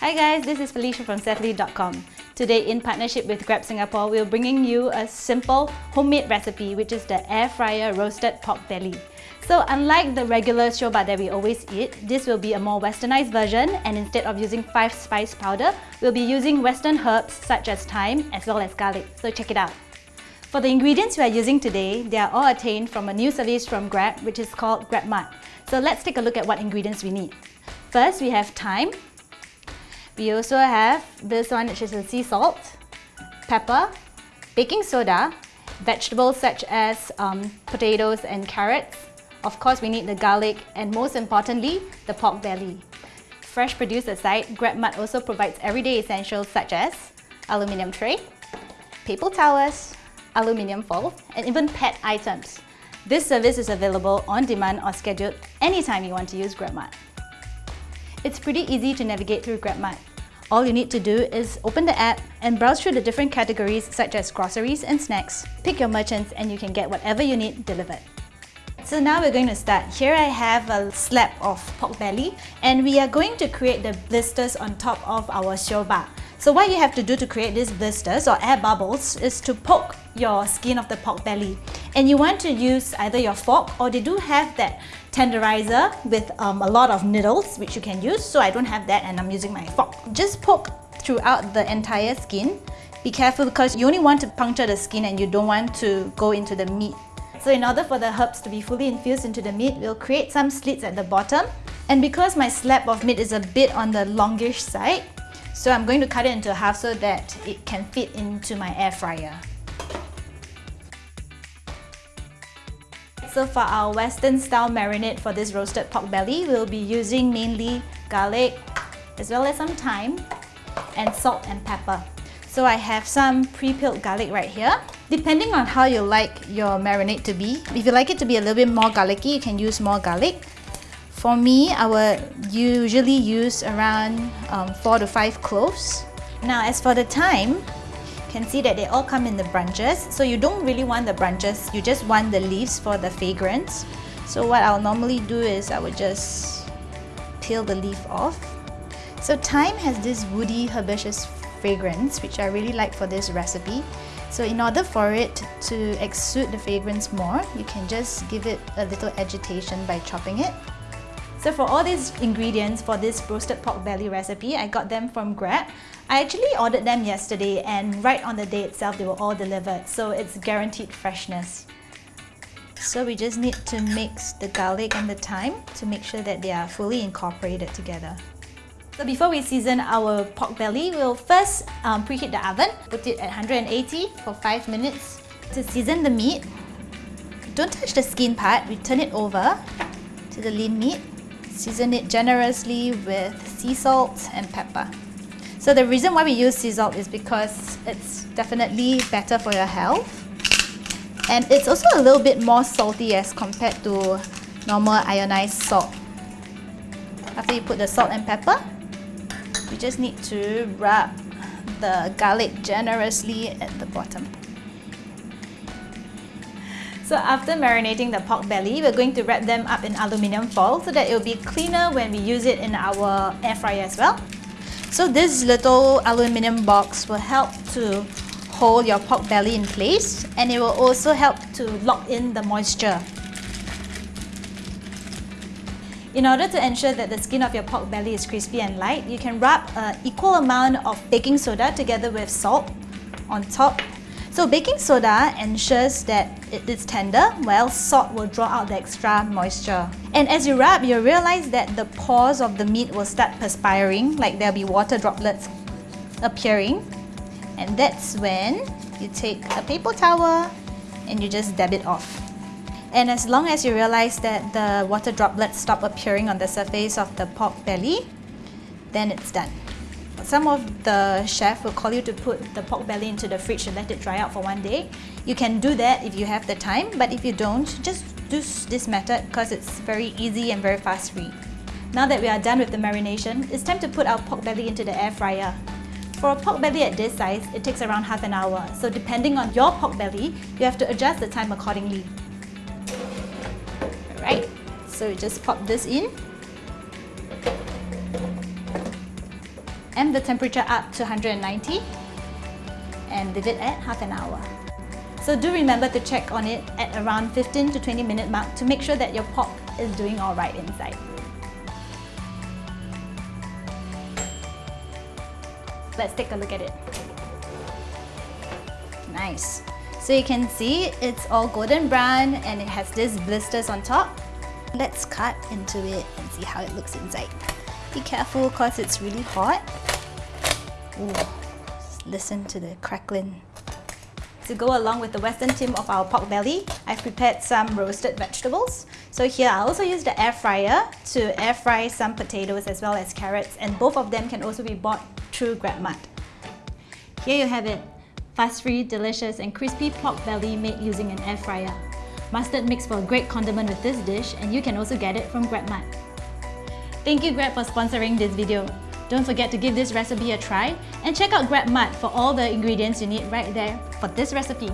Hi guys, this is Felicia from SethLui.com. Today, in partnership with Grab Singapore, we're bringing you a simple homemade recipe, which is the air fryer roasted pork belly. So unlike the regular sio bak that we always eat, this will be a more westernized version and instead of using 5 spice powder, we'll be using western herbs such as thyme as well as garlic. So check it out. For the ingredients we are using today, they are all attained from a new service from Grab, which is called GrabMart. So let's take a look at what ingredients we need. First, we have thyme, we also have this one which is a sea salt, pepper, baking soda, vegetables such as um, potatoes and carrots. Of course, we need the garlic and most importantly, the pork belly. Fresh produce aside, GrabMart also provides everyday essentials such as aluminium tray, paper towels, aluminium foil, and even pet items. This service is available on demand or scheduled anytime you want to use GrabMart. It's pretty easy to navigate through GrabMart. All you need to do is open the app and browse through the different categories such as groceries and snacks. Pick your merchants and you can get whatever you need delivered. So now we're going to start. Here I have a slab of pork belly and we are going to create the blisters on top of our sio bak. So what you have to do to create these blisters or air bubbles is to poke your skin of the pork belly. And you want to use either your fork or they do have that tenderizer with um, a lot of needles which you can use. So I don't have that and I'm using my fork. Just poke throughout the entire skin. Be careful because you only want to puncture the skin and you don't want to go into the meat. So in order for the herbs to be fully infused into the meat, we'll create some slits at the bottom. And because my slab of meat is a bit on the longish side, so I'm going to cut it into half so that it can fit into my air fryer. So for our western style marinade for this roasted pork belly, we'll be using mainly garlic as well as some thyme and salt and pepper. So I have some pre-peeled garlic right here. Depending on how you like your marinade to be, if you like it to be a little bit more garlicky, you can use more garlic. For me, I would usually use around um, 4 to 5 cloves. Now as for the thyme, can see that they all come in the branches. So you don't really want the branches, you just want the leaves for the fragrance. So what I'll normally do is I would just peel the leaf off. So thyme has this woody herbaceous fragrance which I really like for this recipe. So in order for it to exude the fragrance more, you can just give it a little agitation by chopping it. So for all these ingredients for this roasted pork belly recipe, I got them from Grab. I actually ordered them yesterday and right on the day itself they were all delivered, so it's guaranteed freshness. So we just need to mix the garlic and the thyme to make sure that they are fully incorporated together. So before we season our pork belly, we'll first um, preheat the oven, put it at 180 for 5 minutes. To season the meat, don't touch the skin part, we turn it over to the lean meat Season it generously with sea salt and pepper. So the reason why we use sea salt is because it's definitely better for your health. And it's also a little bit more salty as compared to normal ionized salt. After you put the salt and pepper, you just need to rub the garlic generously at the bottom. So after marinating the pork belly, we're going to wrap them up in aluminium foil so that it will be cleaner when we use it in our air fryer as well. So this little aluminium box will help to hold your pork belly in place and it will also help to lock in the moisture. In order to ensure that the skin of your pork belly is crispy and light, you can rub an equal amount of baking soda together with salt on top so baking soda ensures that it is tender while salt will draw out the extra moisture. And as you rub, you'll realize that the pores of the meat will start perspiring, like there'll be water droplets appearing. And that's when you take a paper towel and you just dab it off. And as long as you realize that the water droplets stop appearing on the surface of the pork belly, then it's done. Some of the chef will call you to put the pork belly into the fridge and let it dry out for one day. You can do that if you have the time, but if you don't, just do this method because it's very easy and very fast free. Now that we are done with the marination, it's time to put our pork belly into the air fryer. For a pork belly at this size, it takes around half an hour. So depending on your pork belly, you have to adjust the time accordingly. Alright, so you just pop this in the temperature up to 190 and leave it at half an hour. So do remember to check on it at around 15 to 20 minute mark to make sure that your pork is doing alright inside. Let's take a look at it. Nice. So you can see it's all golden brown and it has these blisters on top. Let's cut into it and see how it looks inside. Be careful because it's really hot. Ooh, listen to the crackling. To go along with the western theme of our pork belly, I've prepared some roasted vegetables. So here I also use the air fryer to air fry some potatoes as well as carrots and both of them can also be bought through GrabMart. Here you have it, fuss-free, delicious and crispy pork belly made using an air fryer. Mustard makes for a great condiment with this dish and you can also get it from GrabMart. Thank you Grab for sponsoring this video. Don't forget to give this recipe a try and check out GrabMart for all the ingredients you need right there for this recipe.